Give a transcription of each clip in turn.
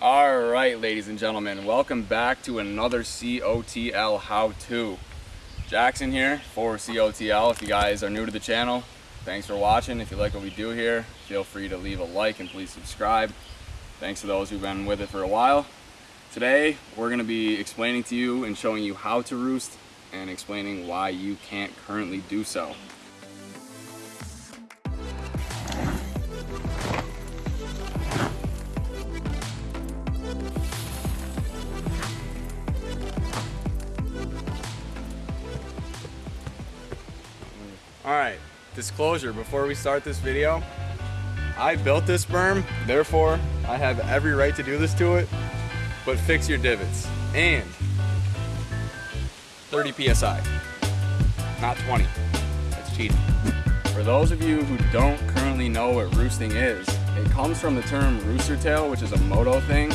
All right, ladies and gentlemen, welcome back to another COTL how-to. Jackson here for COTL. If you guys are new to the channel, thanks for watching. If you like what we do here, feel free to leave a like and please subscribe. Thanks to those who've been with it for a while. Today, we're gonna be explaining to you and showing you how to roost and explaining why you can't currently do so. All right, disclosure before we start this video. I built this berm, therefore I have every right to do this to it, but fix your divots. And 30 PSI, not 20. That's cheating. For those of you who don't currently know what roosting is, it comes from the term rooster tail, which is a moto thing,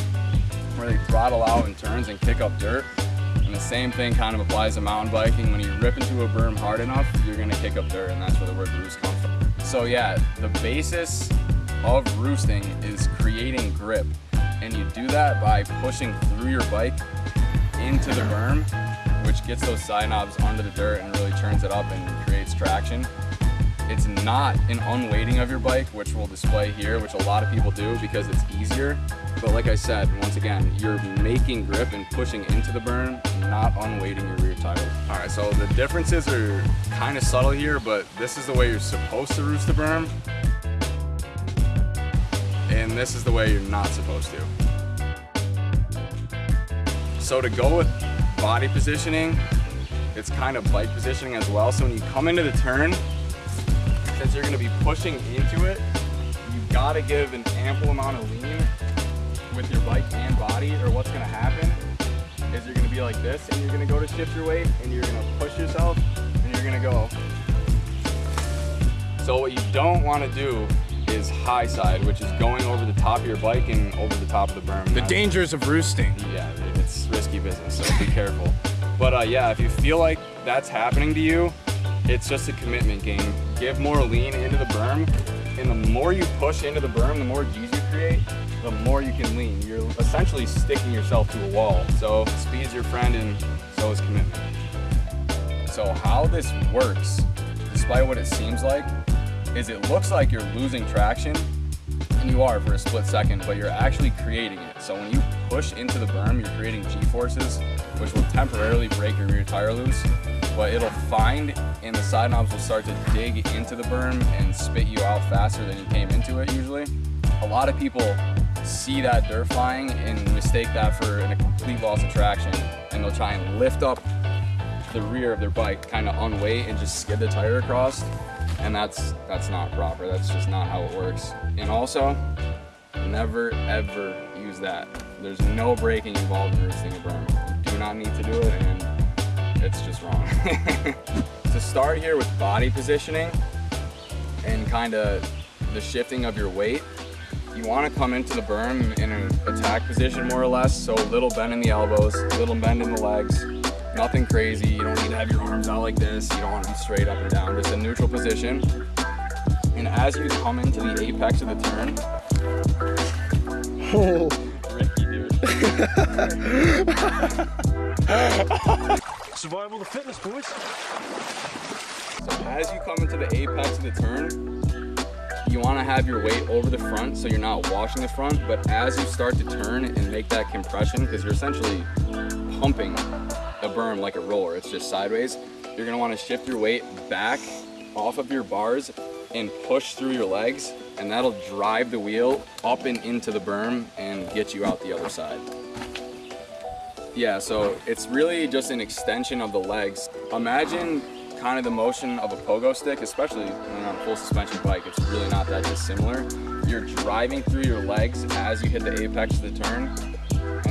where they throttle out in turns and kick up dirt. And the same thing kind of applies to mountain biking. When you rip into a berm hard enough, you're gonna kick up dirt, and that's where the word roost comes from. So yeah, the basis of roosting is creating grip. And you do that by pushing through your bike into the berm, which gets those side knobs under the dirt and really turns it up and creates traction. It's not an unweighting of your bike, which we'll display here, which a lot of people do because it's easier. But like I said, once again, you're making grip and pushing into the berm, not unweighting your rear tires. All right, so the differences are kind of subtle here, but this is the way you're supposed to roost the berm. And this is the way you're not supposed to. So to go with body positioning, it's kind of bike positioning as well. So when you come into the turn, since you're gonna be pushing into it, you've gotta give an ample amount of lean with your bike and body, or what's gonna happen is you're gonna be like this, and you're gonna go to shift your weight, and you're gonna push yourself, and you're gonna go. So what you don't wanna do is high side, which is going over the top of your bike and over the top of the berm. The dangers of roosting. Yeah, it's risky business, so be careful. But uh, yeah, if you feel like that's happening to you, it's just a commitment game. Give more lean into the berm, and the more you push into the berm, the more G's you create, the more you can lean. You're essentially sticking yourself to a wall. So speed's your friend, and so is commitment. So how this works, despite what it seems like, is it looks like you're losing traction, and you are for a split second, but you're actually creating it. So when you push into the berm, you're creating G-forces, which will temporarily break your rear tire loose, but it'll find and the side knobs will start to dig into the berm and spit you out faster than you came into it usually. A lot of people see that dirt flying and mistake that for a complete loss of traction, and they'll try and lift up the rear of their bike kind of on weight and just skid the tire across and that's that's not proper that's just not how it works. And also never ever use that. There's no braking involved in roosting a berm. You do not need to do it and it's just wrong to start here with body positioning and kind of the shifting of your weight you want to come into the berm in an attack position more or less so little bend in the elbows little bend in the legs Nothing crazy. You don't need to have your arms out like this. You don't want to be straight up and down. Just a neutral position. And as you come into the apex of the turn, Oh. Ricky, dude. Survival the fitness, boys. So as you come into the apex of the turn, you want to have your weight over the front so you're not washing the front. But as you start to turn and make that compression, because you're essentially pumping a berm like a roller, it's just sideways, you're gonna wanna shift your weight back off of your bars and push through your legs and that'll drive the wheel up and into the berm and get you out the other side. Yeah, so it's really just an extension of the legs. Imagine kind of the motion of a pogo stick, especially on a full suspension bike, it's really not that dissimilar. You're driving through your legs as you hit the apex of the turn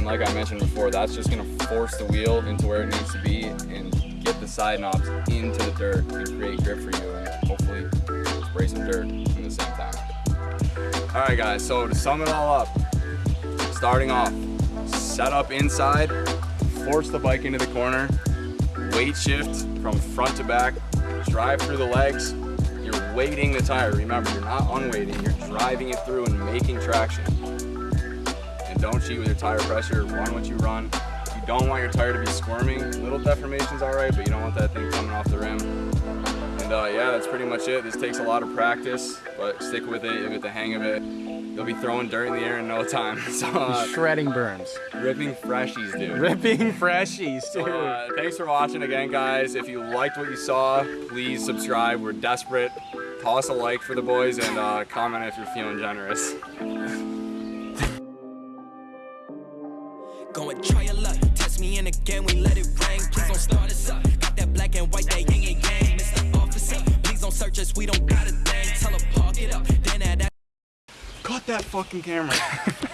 and like I mentioned before, that's just gonna force the wheel into where it needs to be and get the side knobs into the dirt and create grip for you and hopefully spray some dirt in the same time. All right guys, so to sum it all up, starting off, set up inside, force the bike into the corner, weight shift from front to back, drive through the legs, you're weighting the tire. Remember, you're not unweighting, you're driving it through and making traction And don't cheat with your tire pressure. Run what you run. You don't want your tire to be squirming. Little deformations all right, but you don't want that thing coming off the rim. And uh, yeah, that's pretty much it. This takes a lot of practice, but stick with it. You'll get the hang of it. You'll be throwing dirt in the air in no time. So uh, Shredding berms. ripping freshies, dude. Ripping freshies, dude. Uh, thanks for watching again, guys. If you liked what you saw, please subscribe. We're desperate. Toss a like for the boys and uh, comment if you're feeling generous. Go and try your luck. Test me in again, we let it fucking camera.